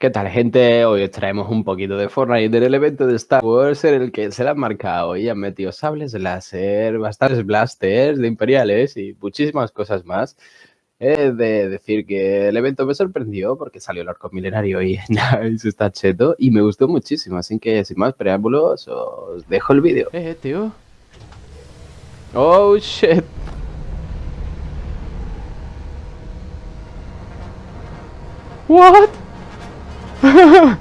¿Qué tal, gente? Hoy os traemos un poquito de Fortnite en el evento de Star Wars en el que se le han marcado y han metido sables láser, bastantes blasters de imperiales y muchísimas cosas más. He de decir que el evento me sorprendió porque salió el arco milenario y se está cheto y me gustó muchísimo, así que sin más preámbulos os dejo el vídeo. Eh, tío. Oh, shit. What?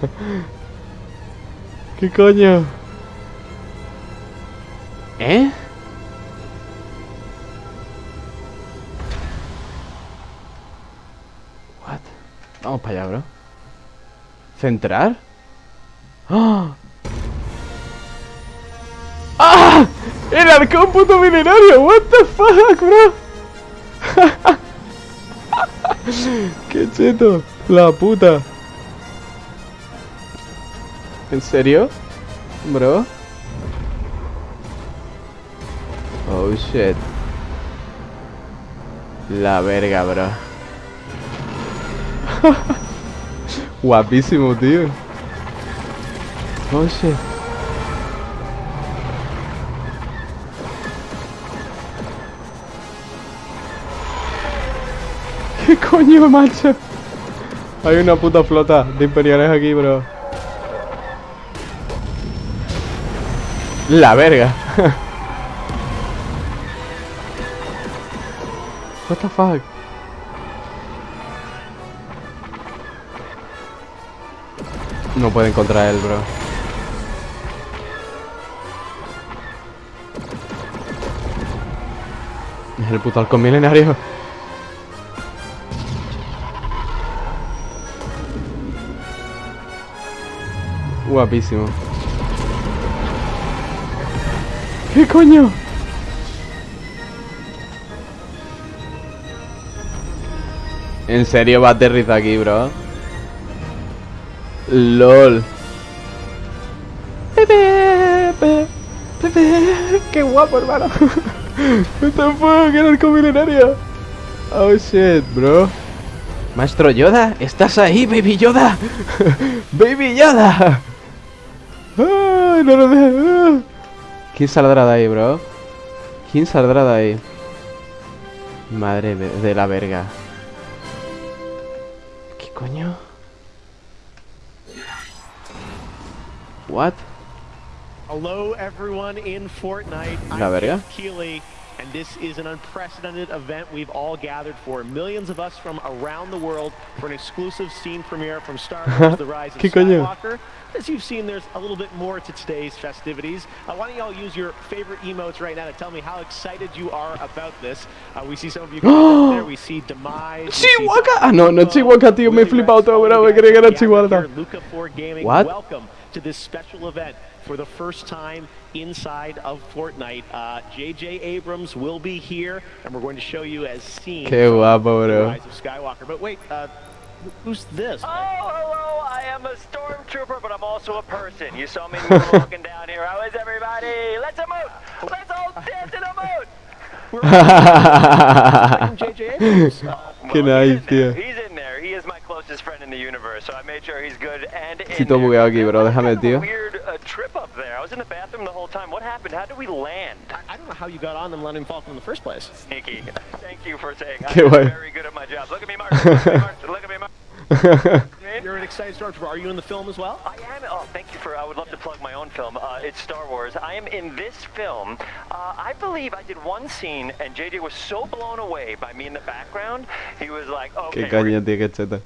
¿Qué coño? ¿Eh? What? Vamos para allá, bro. ¿Centrar? ¡Ah! ¡Ah! ¡El arcón puto milenario! ¿What the fuck, bro? ¡Qué cheto! La puta. ¿En serio? Bro. Oh shit. La verga, bro. Guapísimo, tío. Oh shit. ¿Qué coño, macho? Hay una puta flota de imperiales aquí, bro. La verga. What the fuck? No puede encontrar él, bro. Es el puto halcón milenario. Guapísimo. ¿Qué coño? ¿En serio va a aterrizar aquí, bro? LOL. Pepe, Pepe, qué guapo, hermano. The fuck, era el milenario. Oh shit, bro. Maestro Yoda, ¿estás ahí, Baby Yoda? Baby Yoda. Ay, no lo dejes. ¿Quién saldrá de ahí, bro? ¿Quién saldrá de ahí? Madre de la verga. ¿Qué coño? What? Hello everyone in Fortnite. La verga. And this is an unprecedented event we've all gathered for. Millions of us from around the world for an exclusive scene premiere from Star Wars: The Rise of. Skywalker. As you've seen, there's a little bit more to today's festivities. Uh, why don't y'all use your favorite emotes right now to tell me how excited you are about this? Uh, we see some of you there. We see Demise. Chihuahua. Ah, no, no, Chihuahua, tío. Me he flipado todo, bro. Me creía que era Chihuahua. Luca 4 Gaming, What? welcome to this special event for the first time inside of Fortnite. Uh, J.J. Abrams will be here, and we're going to show you as seen Qué from guapo, The bro. Rise of Skywalker. But wait, uh, who's this? Oh, hello, I am a stormtrooper, but I'm also a person. You saw me walking down here. How is everybody? Let's emote! Let's all dance and emote! J.J. Abrams. Qué Well, he's nice, in there. tío. He's in there. He is my closest friend in the universe, so I made sure he's good and in Estoy todo there. bugueado aquí, bro. That was Déjame, a tío. weird uh, trip up there. I was in the bathroom the whole time. What happened? How did we land? I don't know how you got on the Millennium Falcon the first place. Sneaky. Thank you for saying Qué I'm very good at my job. Look at me, Mark. Look at me, Mark. Look at me, Mark. You're an excited Star stormtrooper. Are you in the film as well? I am. Oh, thank you for. I would love to plug my own film. Uh, it's Star Wars. I am in this film. Uh, I believe I did one scene, and JJ was so blown away by me in the background. He was like, "Okay, Qué caña, tío, qué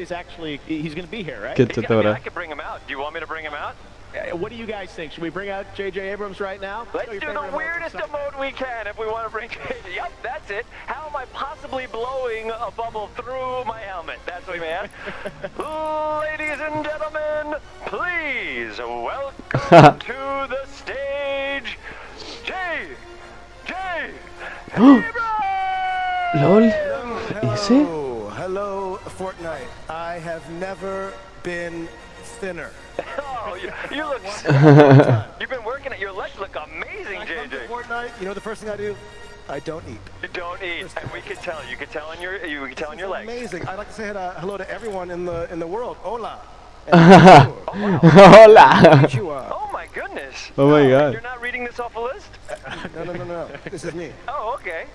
cheta. He's actually he's going to be here, right? Qué Yeah, cheta, I, mean. I could bring him out. Do you want me to bring him out? Uh, What do you guys think? Should we bring out J.J. Abrams right now? Let's do the the weirdest for some- emote we can if we want to bring JJ. Yep, that's it. How am I possibly blowing a bubble through my helmet? That's what we meant. Ladies and gentlemen, please welcome to the stage, J. J. LOL. ¿Ese? Fortnite. I have never been thinner. Oh, you, you look. You've been working at your legs. Look amazing, I JJ. Fortnite, you know the first thing I do? I don't eat. You don't eat, and we can tell. You can tell on your you can tell on your legs. amazing. I'd like to say uh, hello to everyone in the in the world. Hola. Hola. Oh my goodness. Oh my god. You're not reading this off a list? No, no, no, no. This is me. Oh, okay.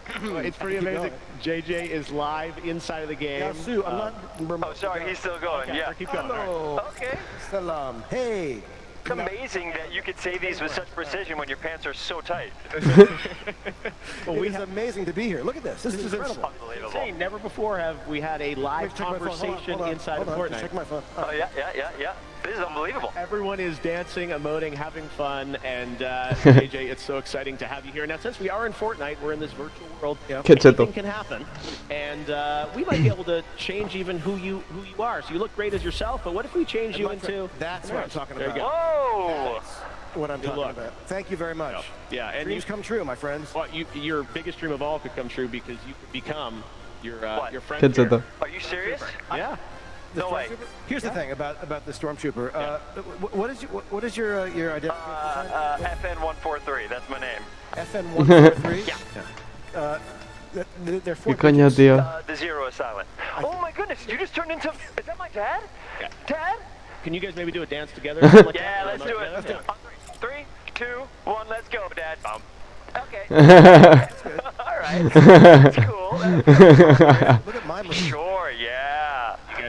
It's pretty amazing. JJ is live inside of the game. Yeah, Sue, I'm not. Uh, oh, sorry, he's still going. Okay, Yeah. keep going. All right. Hello. Okay. Salam. Hey. It's amazing that you could say these with such precision when your pants are so tight. Well, It we is have amazing to be here. Look at this. This, is incredible. Unbelievable. insane. Never before have we had a live Check my. Hold on, conversation hold on, inside hold of on. Fortnite. Check my phone. Oh yeah, yeah, yeah, yeah. This is unbelievable. Everyone is dancing, emoting, having fun, and uh, JJ, it's so exciting to have you here. Now, since we are in Fortnite, we're in this virtual world. Qué cheto. Anything can happen, and uh, we might be able to change even who you who you are. So you look great as yourself, but what if we change you my friend, into? that's what I'm talking There you about. go. Whoa! What I'm talking luck. about. Thank you very much. Yeah, and you, Dreams come true, my friends. well, you, your biggest dream of all could come true because you could become your uh, What? your friend. Qué cheto. Are you serious? Yeah. The No way. Stormtrooper? Here's the thing about about the stormtrooper. Uh, what is your, what, what is your uh, your Uh, identification? uh, FN143, that's my name. FN one four three. Yeah. Uh, th- th- they're four ¿Qué coño, digits. tío? Uh, the zero is silent. Oh my goodness, you just turned into. Is that my dad? Yeah. Dad? Can you guys maybe do a dance together? like Yeah, let's do it. Yeah. Let's do it. On three, three, two, one, let's go, Dad. Bum. Okay. All right. That's cool. That's cool. Look at my. Sure, yeah. You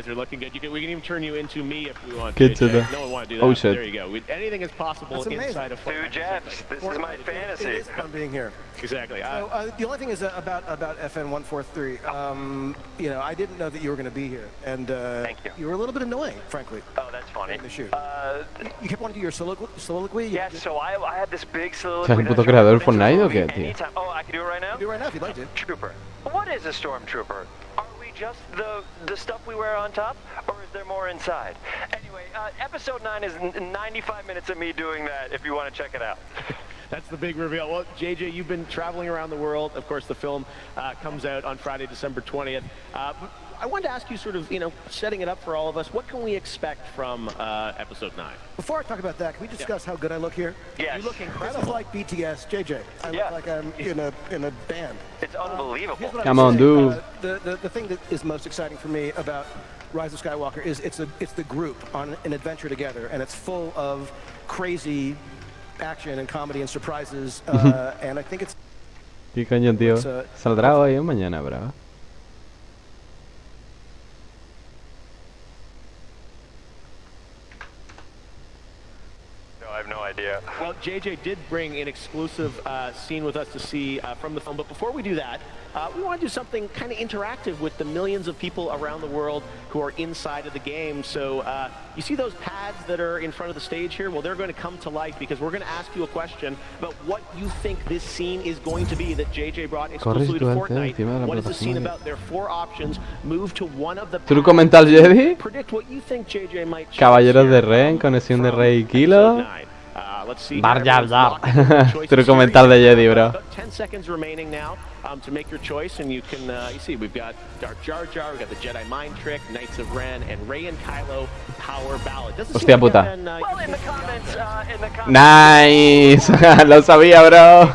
guys are looking good. You can, we can even turn you into me if we want. Get to. to the- No one want to do that. Oh, shit. There you go. We, anything is possible That's amazing. inside of Two Fortnite. Jeffs. This is my fantasy. is fun being here. Exactly. So, Uh, the only thing is uh, about about FN one four three. Um, you know, I didn't know that you were going to be here, and uh, Thank you. were a little bit annoying, frankly. Oh, that's funny. In the shoot. Uh, You kept wanting to do your soliloquy. soliloquy. You yeah, did- so I, I had this big soliloquy. ¿Te has un that puto I tried creador Fortnite o qué, tío? Oh, I can do it right now? do it right now if you'd like to. Trooper. What is a stormtrooper? Just the the stuff we wear on top, or is there more inside? Anyway, uh, episode nine is n- 95 minutes of me doing that. If you want to check it out. that's the big reveal. Well, JJ, you've been traveling around the world. Of course, the film uh, comes out on Friday, December 20th. Uh, I wanted to ask you, sort of, you know, setting it up for all of us. What can we expect from uh, episode nine? Before I talk about that, can we discuss how good I look here? Yes. You look This incredible. is like BTS, JJ. I Yeah. look like I'm in a in a band. It's unbelievable. Here's what Come on, say. dude. Uh, the, the the thing that is most exciting for me about Rise of Skywalker is it's a it's the group on an adventure together, and it's full of crazy action and comedy and surprises. Uh, and I think it's ¿Qué coño, tío? Uh, ¿Saldrá hoy o mañana, bro? No, I have no idea. Well, JJ did bring an exclusive uh, scene with us to see uh, from the film, but before we do that, uh, we want to do something kind of interactive with the millions of people around the world who are inside of the game. So uh, you see those pads that are in front of the stage here? Well, they're going to come to life because we're going to ask you a question about what you think this scene is going to be that JJ brought exclusively to Corre, Stuart, encima de Fortnite. What is the scene about? There are four options. Move to one of the Truco pads. mental Jedi. Predict what you think JJ might Caballeros de Ren, conexión de Rey episode Kilo. Bar. Jar Jar. Truco de Jedi, bro. About 10 seconds remaining now um, to make your choice, and you can, uh, you see, we've got Dark Jar Jar, we've got the Jedi Mind Trick, Knights of Ren, and Rey and Kylo Power Ballad. Doesn't Hostia puta. Been, uh, Well, in the using comments, uh, in the comments. Nice. Lo sabía, bro.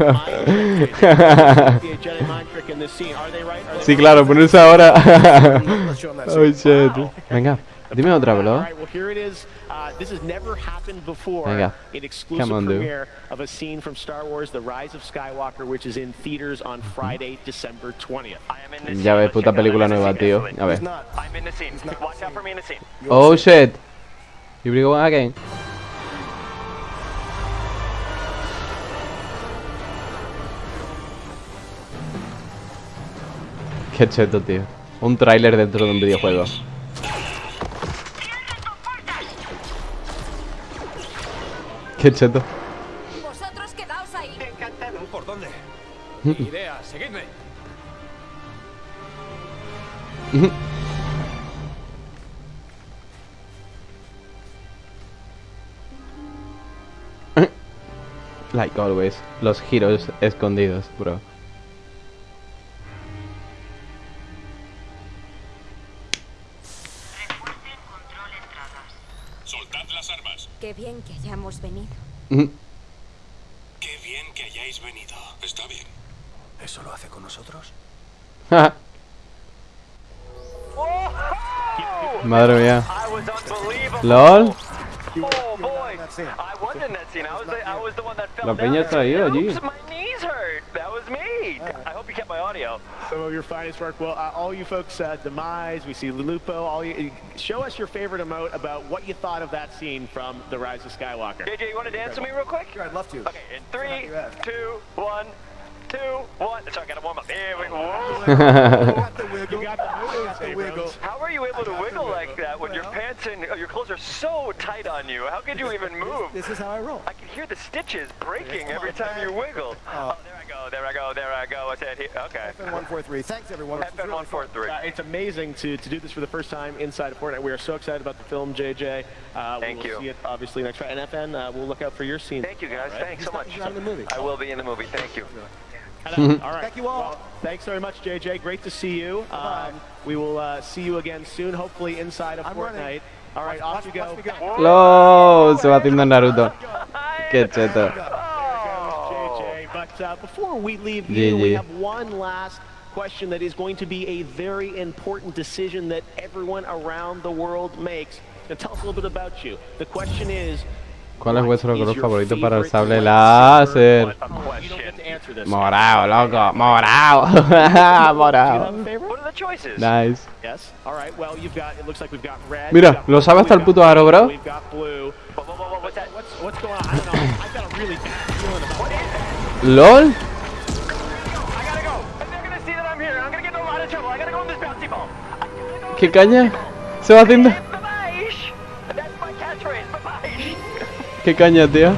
Sí, claro, ponerse ahora. oh shit. Venga, Dime otra, bro. Venga, come on, dude. of a scene from Star Wars: The Rise of Skywalker, which is in theaters on Friday, December 20th. Ya ves, puta película nueva, tío. A ver. Oh shit. You bring one again. Qué cheto, tío. Un tráiler dentro de un videojuego. Qué cheto. Vosotros quedaos ahí. ¿Por dónde? idea, seguidme. Like always. Los giros escondidos, bro. que hayamos venido. Mm. Qué bien que hayáis venido. Está bien. ¿Eso lo hace con nosotros? Madre mía. LOL. La peña ha traído allí. Oops, my knees hurt. That was me. I hope you kept my audio. Some of your finest work. Well, uh, all you folks, uh, Demise, we see Lupo, all you, show us your favorite emote about what you thought of that scene from The Rise of Skywalker. JJ, you want to dance with me real quick? Sure, I'd love to. Okay, in three, two, one, two, one. So I gotta warm up. Here we go. got the wiggle. You got the moves, got the wiggle. How are you able to wiggle wiggle. like that when your pants and uh, your clothes are so tight on you? How could you even move? This is how I roll. I can hear the stitches breaking every time you wiggle. Oh. Oh, there I go, there I go, there I go. What's that here? Okay. FN143. Thanks, everyone. This was really fun. FN143. Uh, it's amazing to, to do this for the first time inside of Fortnite. We are so excited about the film, JJ. Uh, Thank we will you. see it obviously next Friday. And FN, uh, we'll look out for your scene. Thank you guys. Thanks so much. Not in the movie. I will be in the movie. Thank you. And, all right. Thank you all. Well, thanks very much, JJ. Great to see you. Um, we will uh, see you again soon, hopefully inside of I'm Fortnite. running. All right, off you go. Watch me go. LOL. Se va haciendo Naruto. Qué cheto. JJ. But uh, before we leave you, GG. we have one last question that is going to be a very important decision that everyone around the world makes. Now tell us a little bit about you. The question is, ¿Cuál es vuestro what color favorito para el favorite sable lightsaber? láser? What a You don't question. get to answer this. Morado, loco. Morado. Do you have a Morado. are the choices? Nice. Yes. All right. Well, you've got. It looks like we've got red. Mira, we've got lo blue, sabe hasta we've el puto got aro, green, bro. LOL ¿Qué caña? Se va haciendo ¿Qué caña, tío?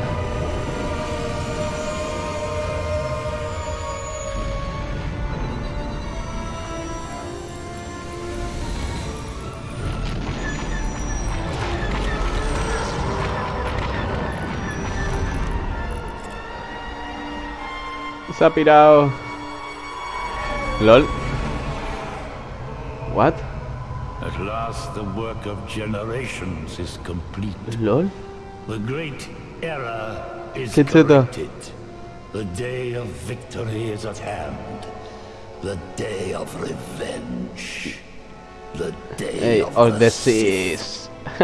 Se ha pirado. LOL. What? At last, the work of generations is complete. LOL. The great era is corrected. The day of victory is at hand. The day of revenge. The day Hey, of, of the seas.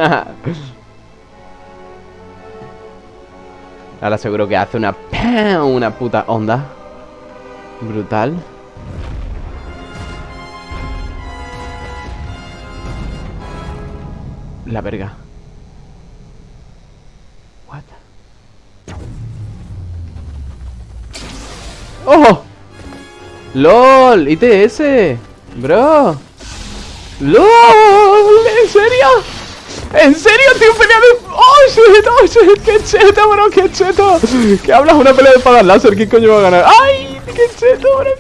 Ahora seguro que hace una ¡pam! una puta onda. Brutal. La verga. What? ¡Oh! ¡LOL! ¡ITS! ¡Bro! ¡LOL! ¿En serio? ¿En serio, tío? Pelea de... ¡Oh, shit! ¡Oh, shit! ¡Qué cheto, bro! ¡Qué cheto! ¿Qué hablas? Una pelea de espadas láser. ¿Quién coño va a ganar? ¡Ay! Che c'è d'ora che